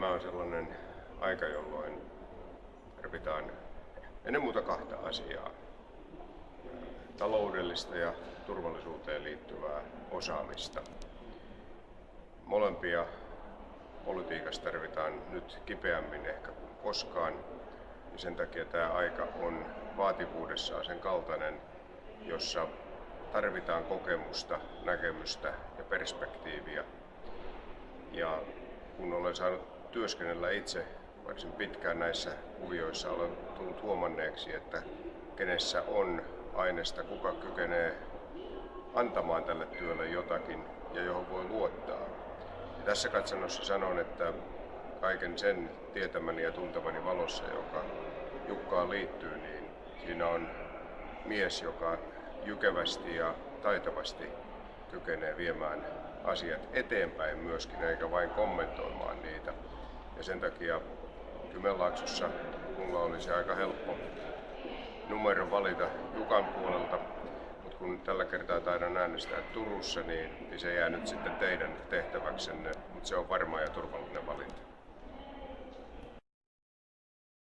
tämä on sellainen aika, jolloin tarvitaan ennen muuta kahta asiaa. Taloudellista ja turvallisuuteen liittyvää osaamista. Molempia politiikassa tarvitaan nyt kipeämmin ehkä kuin koskaan. Ja sen takia tämä aika on vaativuudessaan sen kaltainen, jossa tarvitaan kokemusta, näkemystä ja perspektiiviä. Ja kun olen saanut työskennellä itse varsin pitkään näissä kuvioissa, olen tullut huomanneeksi, että kenessä on aineesta, kuka kykenee antamaan tälle työlle jotakin ja johon voi luottaa. Ja tässä katsannossa sanon, että kaiken sen tietämäni ja tuntemani valossa, joka Jukkaan liittyy, niin siinä on mies, joka jykevästi ja taitavasti kykenee viemään asiat eteenpäin myöskin, eikä vain kommentoimaan niitä. Ja sen takia Kymenlaaksossa mulla olisi aika helppo numero valita Jukan puolelta, mutta kun tällä kertaa taidan äänestää Turussa, niin, niin se jää nyt sitten teidän tehtäväksenne, mutta se on varma ja turvallinen valinta.